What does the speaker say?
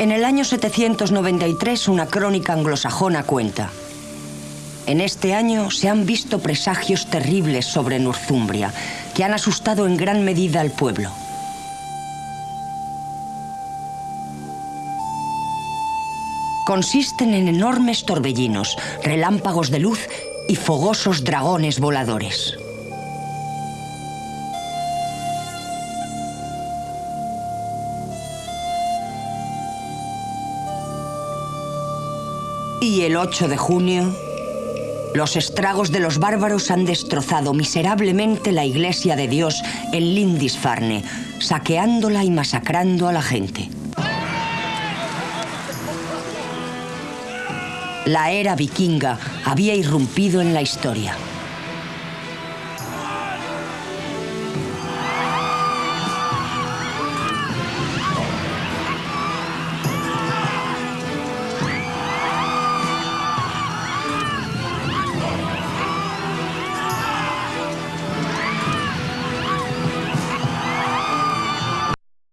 En el año 793 una crónica anglosajona cuenta. En este año se han visto presagios terribles sobre Northumbria que han asustado en gran medida al pueblo. Consisten en enormes torbellinos, relámpagos de luz y fogosos dragones voladores. Y el 8 de junio, los estragos de los bárbaros han destrozado miserablemente la iglesia de Dios en Lindisfarne, saqueándola y masacrando a la gente. La era vikinga había irrumpido en la historia.